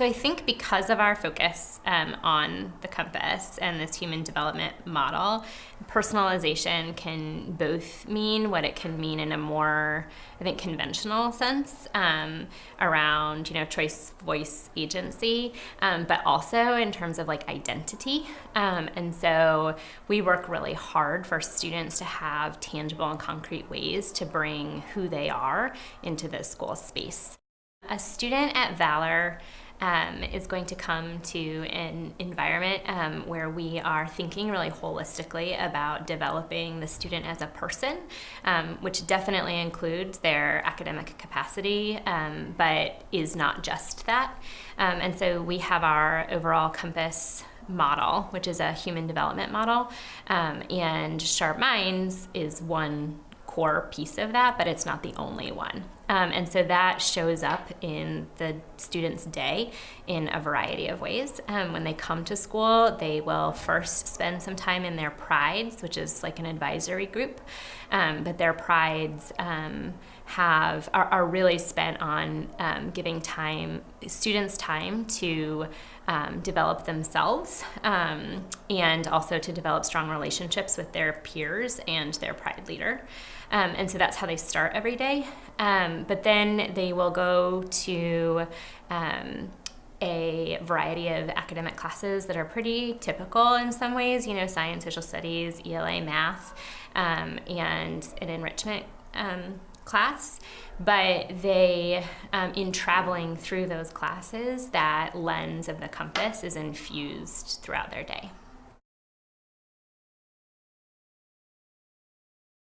So I think because of our focus um, on the compass and this human development model, personalization can both mean what it can mean in a more, I think, conventional sense um, around, you know, choice, voice, agency, um, but also in terms of like identity. Um, and so we work really hard for students to have tangible and concrete ways to bring who they are into the school space. A student at Valor um, is going to come to an environment um, where we are thinking really holistically about developing the student as a person, um, which definitely includes their academic capacity, um, but is not just that. Um, and so we have our overall compass model, which is a human development model, um, and Sharp Minds is one core piece of that, but it's not the only one. Um, and so that shows up in the student's day in a variety of ways. Um, when they come to school, they will first spend some time in their prides, which is like an advisory group. Um, but their prides um, have are, are, really spent on um, giving time students time to um, develop themselves and also to develop strong relationships with their peers and their pride leader. Um, and so that's how they start every day. Um, but then they will go to um, a variety of academic classes that are pretty typical in some ways, you know, science, social studies, ELA, math, um, and an enrichment um, class, but they, um, in traveling through those classes, that lens of the compass is infused throughout their day.